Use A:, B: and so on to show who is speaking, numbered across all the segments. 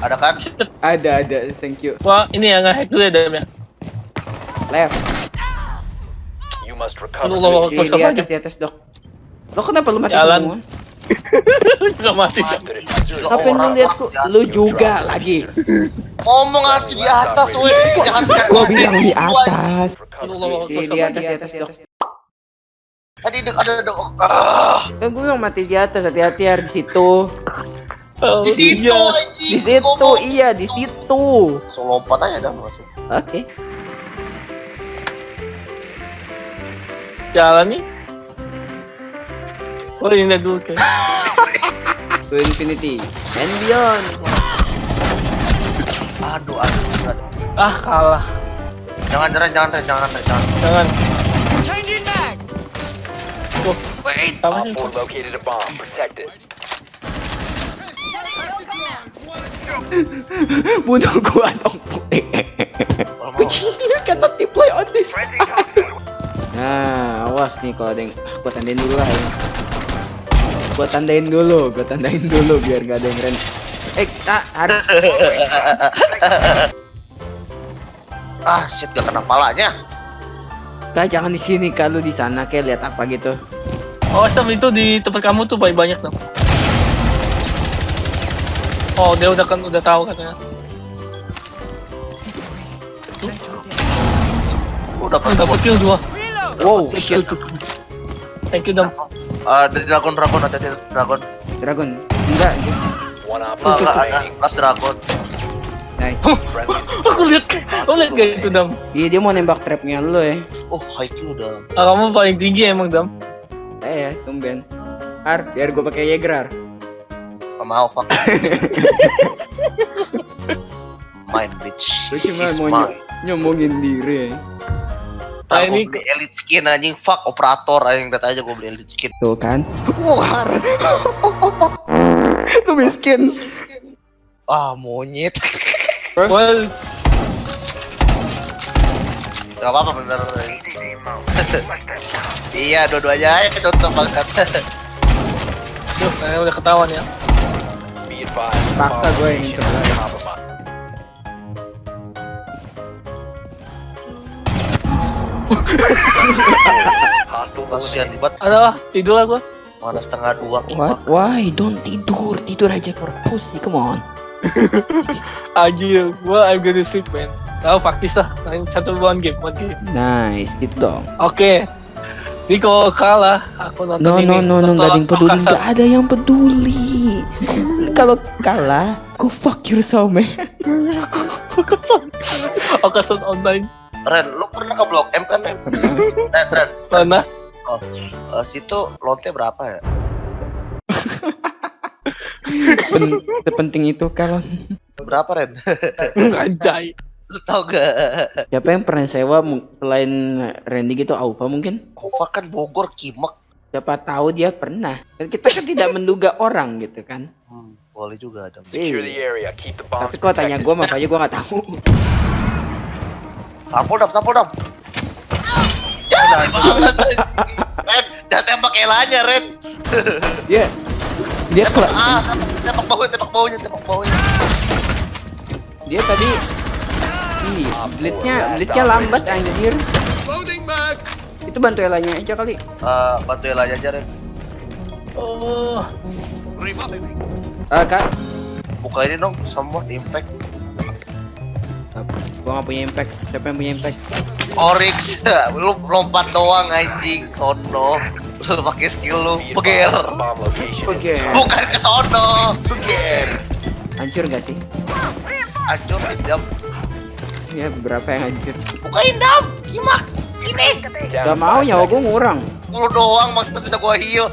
A: Ada kan?
B: Ada ada, thank you.
C: Wah, ini yang nge-hack dulu ya, Dam ya.
B: Left.
D: You must recover.
C: lo
B: Di,
C: close
B: di atas,
C: aja.
B: di atas dok. Lo kenapa lu mati
C: Jalan.
B: semua?
C: Gak mati.
B: Ngapain lu liatku? Lu juga lagi.
A: Ngomong atuh di atas, weh. Jangan
B: Gua bilang di atas.
C: Lo
B: Di,
C: close
B: di atas,
C: aja.
B: di atas dok.
A: Tadi ada dek. Ah,
B: Kan gue yang mati di atas, hati-hati ya di situ.
C: Oh,
A: di situ
C: iya.
A: anjing.
B: Di situ,
A: Ngomong.
B: iya di situ.
A: Langsung lompat aja dah langsung.
B: Oke.
C: Jalan nih. Oh, ini dulu kayak.
B: To infinity and beyond.
A: Aduh, aduh, aduh.
C: Ah, kalah.
A: Jangan jangan jangan jangan.
C: Jangan. Tuh,
A: Wait.
D: Op 4 located a bomb. Protect it.
B: Bunuh gua dong. Kucing cannot deploy on this. Nah, awas nih kalau ada yang ah, gua tandain dulu lah ya. Gua tandain dulu, gua tandain dulu biar gak ada yang ren. Eh, ah, harus
A: Ah, shit gak kena palanya.
B: Kak jangan di sini kalau di sana kayak lihat apa gitu.
C: Oh, Sam, itu di tempat kamu tuh banyak banyak dong. Oh, dia udah kan udah tahu katanya.
A: Udah
C: Oh,
A: pernah
C: dapat kill dua.
B: Wow, shit.
C: Thank you, Dam.
A: Ah, dari dragon dragon ada dragon.
B: Dragon. Enggak,
A: Enggak,
D: 4
A: enggak. Kelas dragon.
B: Nice.
C: Aku lihat, aku lihat kayak itu, Dam.
B: Iya, dia mau nembak trapnya lu ya.
A: Oh, high Q udah.
C: Ah, kamu paling tinggi emang, Dam.
B: Eh ya, tumben. Ar, biar gua pakai Jaeger, Ar.
A: Gak mau, fuck. Mine, bitch.
B: Lu cuma mau
A: mine.
B: ny- nyombongin diri.
C: Ah,
A: Ntar
C: ini
A: beli elite skin anjing fuck operator anjing lihat aja gua beli elite skin.
B: Tuh kan. Wah. Lu miskin.
A: Ah, monyet.
C: well,
A: Gak apa-apa bener. iya, dua-duanya aja cocok banget.
C: tuh, kayaknya udah ketahuan ya.
D: Bomb
B: gue ingin sebelah.
D: compromised. Hostile
A: Kasihan banget.
C: Aduh, tidur lah gua.
A: Mana setengah dua.
B: What? Why? Don't tidur. Tidur aja for pussy. Come on.
C: Anjir, gua I'm gonna sleep, man. Tahu faktis lah, satu one game, one game.
B: Nice. Gitu dong.
C: Oke. Ini kalau kalah, aku nonton
B: No
C: ini.
B: no no no nggak ada yang peduli.
C: Makassar.
B: Nggak ada yang peduli. Kalau kalah, go fuck yourself man.
C: Makassar. Makassar online.
A: Ren, lu pernah ke Blok M kan? Ren, Ren, Ren.
C: Mana?
A: Eh, situ lonte berapa ya?
B: Pen- sepenting itu kalau
A: Berapa Ren?
C: Anjay.
A: Lu tau gak?
B: siapa yang pernah sewa selain Randy gitu Aufa mungkin?
A: Kova kan Bogor Kimak.
B: Siapa tahu dia pernah. Dan kita kan tidak menduga orang gitu kan.
A: Hmm, boleh juga ada.
B: Iya.
D: area.
B: Tapi kok tanya gue makanya gue nggak tahu.
A: Tampol dong, tampol dong. Ya, banget. Ren, jangan tembak Elanya, Ren.
B: Dia dia kela-
A: Ah, tembak baunya, tembak baunya, tembak baunya.
B: dia tadi Ih, blitnya blitnya lambat anjir. Itu bantu Elanya aja kali.
A: Eh, bantu Elanya aja, Ren.
C: Oh,
B: Ah, Kak.
A: Buka ini dong, semua impact.
B: Gua nggak punya impact. Siapa yang punya impact?
A: Oryx, lu lompat doang anjing, sono. Lu pakai skill lu, peger.
B: Oke.
A: Bukan ke sono, peger.
B: Hancur gak sih?
A: Hancur jam.
B: Ya beberapa yang hancur.
A: Bukain dam, Kimak. Ini.
B: Gak mau nyawa gue ngurang.
A: Lu doang maksudnya bisa gua heal.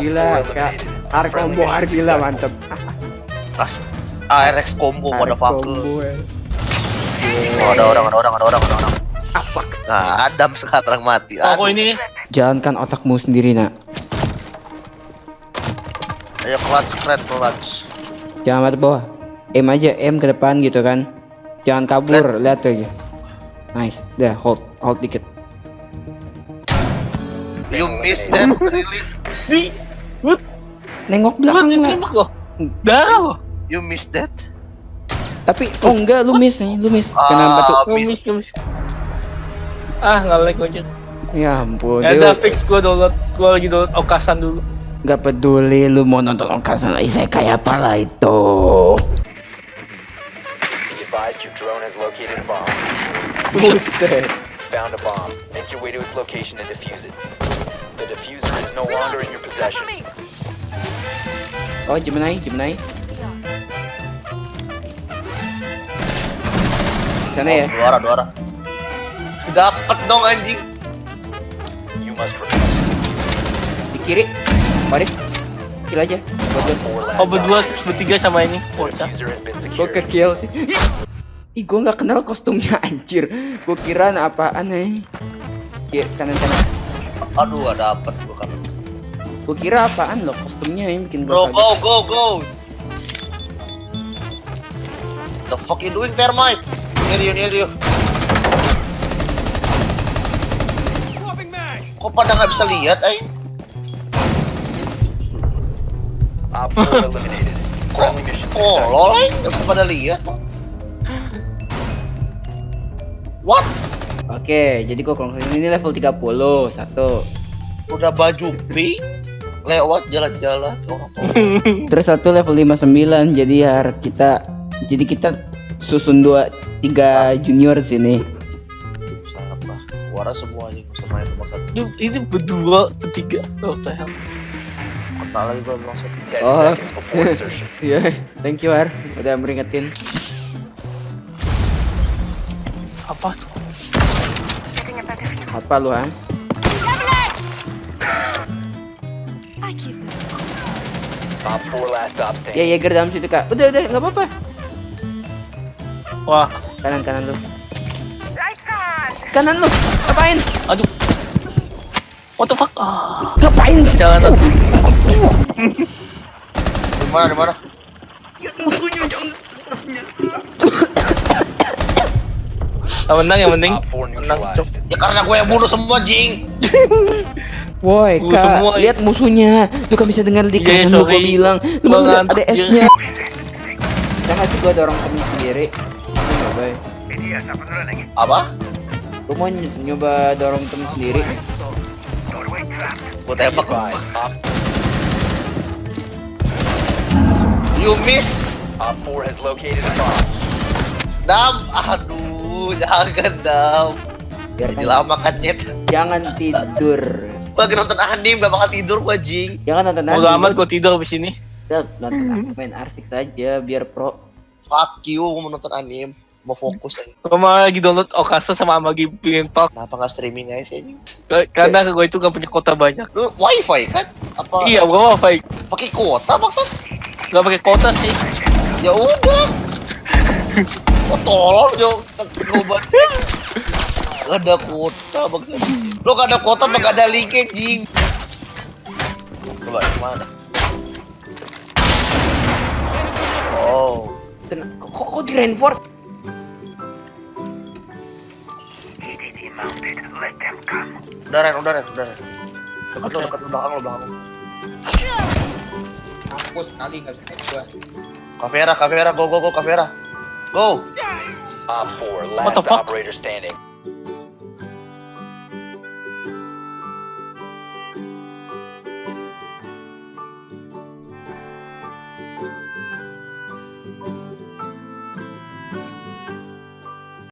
B: Gila,
D: 4
B: Kak. Ar combo ar gila mantep.
A: Kas ARX combo
B: Ar
A: motherfucker.
B: combo. eh.
A: Oh, ada orang, ada orang, ada orang, ada orang.
B: Apa?
A: Nah, Adam sekarang mati. Aduh.
C: ini.
B: Jalankan otakmu sendiri nak.
A: Ayo clutch, keren clutch.
B: Jangan mata bawah. Aim aja, aim ke depan gitu kan. Jangan kabur, lihat aja. Nice, dah hold, hold dikit.
A: You missed that, really?
C: Di. What?
B: Nengok
C: Belakang
B: belakang lah.
C: tembak lo. Darah lo.
A: You missed that?
B: Tapi oh enggak, lu miss nih, lu miss. Kenapa tuh?
A: Ah,
C: Ngemis, ngemis. Ah, nggak like aja.
B: Ya ampun,
C: Ya udah fix gue download. Gue lagi download Okasan dulu.
B: nggak peduli lu mau nonton Okasan saya kayak apa lah itu. Buset.
D: Found a bomb. Make your way to its location and defuse it. No longer in your possession.
B: Oh, Gemini, Gemini. Sana ya.
A: Dua arah, dua arah. Dapat dong anjing.
D: You must.
B: Di kiri. Mari. Kill aja.
C: Oh berdua, bertiga sama ini.
B: Gua ke kill sih. Ih, gua nggak kenal kostumnya anjir. Gua kira apaan nih. Ya, kanan kanan.
A: Aduh, ada dapat gua kan.
B: Gua kira apaan loh kostumnya yang bikin
A: Bro, go, go, go. The fuck you doing, termite? Near you, near you. Kok pada nggak bisa lihat, eh?
D: Op 4 eliminated.
A: Kok tolol, eh? Nggak bisa pada lihat. What?
B: Oke, jadi gua kalau ini level 30 satu.
A: Udah baju pink, lewat jalan-jalan.
B: Terus satu level 59 jadi har kita jadi kita susun dua tiga junior sini.
A: Lah. Warna semuanya bisa main nomor satu.
C: Ini, berdua, bertiga. Oh, the hell.
A: Kena lagi gua nomor satu.
D: 10
B: Oh. Iya, thank you Har udah meringetin.
C: Apa tuh?
B: Apa lu Han? Ya. Jaeger dalam situ kak. Udah udah nggak apa-apa.
C: Wah,
B: Kanan kanan lu. Kanan lu. Ngapain?
C: aduh. What the fuck? Ah,
B: Ngapain?
C: jalan.
A: Di mana, di mana?
B: Ya musuhnya jangan
C: Yang menang, yang penting.
D: Op 4
C: Menang.
A: Ya karena gue yang bunuh semua, Jing.
B: Woi, Kak,
C: semua-
B: lihat musuhnya. Lu kan bisa dengar di
C: Iya,
B: kanan lu gua bilang. Lu
C: Gua
B: mau lihat ada S-nya. Jangan sih gua dorong temen sendiri. Nyoba ya.
A: Apa?
B: Lu mau ny- nyoba dorong temen sendiri.
D: Be
A: tembak.
D: Op,
A: You miss.
D: Op 4 has located a bomb.
A: Dam. Aduh, jangan dam. Jadi lama kan, Nyet.
B: jangan tidur.
A: Gue lagi nonton anime, gak bakal tidur gue, Jing.
B: Jangan nonton
C: Mau amat gue tidur abis ini.
B: Udah, nonton main arsik saja biar pro.
A: Fuck you, gue mau nonton anime. Mau fokus aja.
C: Gue mau lagi download Okasa sama lagi pengen park.
A: Kenapa gak streaming aja sih, anjing?
C: Karena gue itu gak punya kota banyak.
A: Lu wifi kan? Apa
C: Iya, gue mau fight.
A: pakai kuota maksud?
C: Gak pakai kota sih.
A: Ya udah. Kok tolol yo coba. Gak ada kuota maksud. Lu gak ada kuota apa gak ada linknya, Jing? Coba gimana? Oh,
B: Ten- Kok kok di reinforce?
A: udah Ren, udah Ren, udah Ren. Dekat lu, dekat lu, belakang lu, belakang lu.
B: Mampus kali nggak bisa gua.
A: Kavera, Kavera, go, go, go, Kavera. Go!
D: Op 4
C: What the
D: last
C: fuck?
D: operator standing.